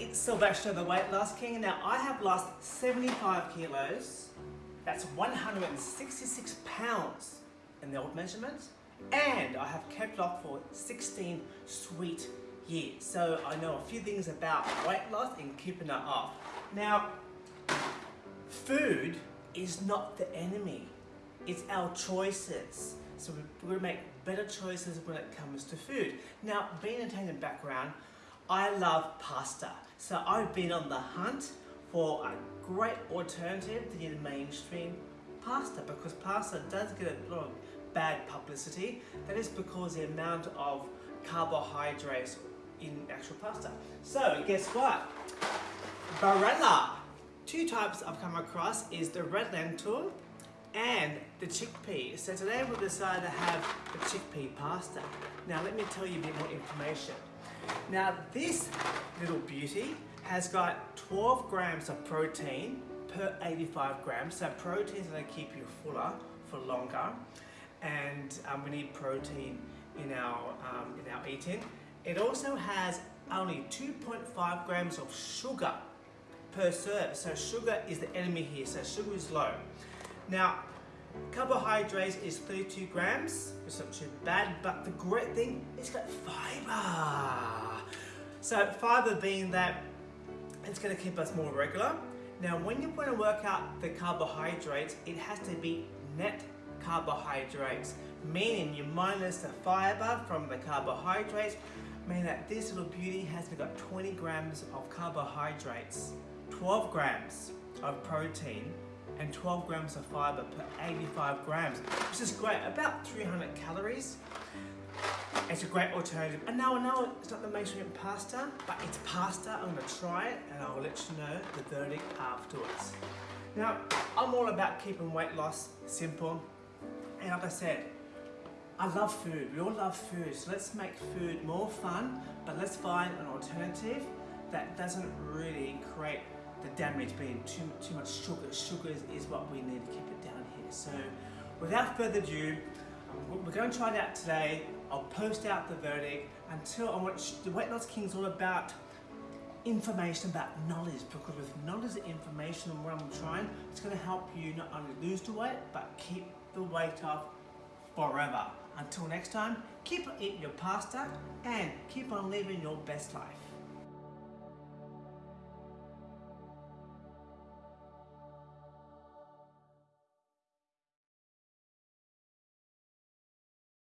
it's Sylvester the Weight Loss King. Now I have lost 75 kilos. That's 166 pounds in the old measurements. And I have kept off for 16 sweet years. So I know a few things about weight loss and keeping it off. Now, food is not the enemy. It's our choices. So we're to make better choices when it comes to food. Now, being an Italian background, I love pasta. So I've been on the hunt for a great alternative to your mainstream pasta because pasta does get a lot of bad publicity. That is because the amount of carbohydrates in actual pasta. So guess what? Barilla. Two types I've come across is the red lentil and the chickpea. So today we've decided to have the chickpea pasta. Now let me tell you a bit more information. Now this little beauty has got 12 grams of protein per 85 grams. So protein is going to keep you fuller for longer. And um, we need protein in our, um, in our eating. It also has only 2.5 grams of sugar per serve. So sugar is the enemy here, so sugar is low. Now, carbohydrates is 32 grams, it's not too bad, but the great thing, it's got fiber. So fiber being that it's gonna keep us more regular. Now, when you want to work out the carbohydrates, it has to be net carbohydrates, meaning you minus the fiber from the carbohydrates, meaning that this little beauty has got 20 grams of carbohydrates, 12 grams of protein, and 12 grams of fiber per 85 grams, which is great, about 300 calories. It's a great alternative. And now I know it's not the mainstream pasta, but it's pasta. I'm gonna try it and I'll let you know the verdict afterwards. Now, I'm all about keeping weight loss simple. And like I said, I love food. We all love food. So let's make food more fun, but let's find an alternative that doesn't really create the damage being too, too much sugar. Sugar is, is what we need to keep it down here. So without further ado, we're going to try it out today. I'll post out the verdict until I want the Weight Loss King is all about information about knowledge because with knowledge and information and what I'm trying, it's going to help you not only lose the weight but keep the weight off forever. Until next time, keep eating your pasta and keep on living your best life.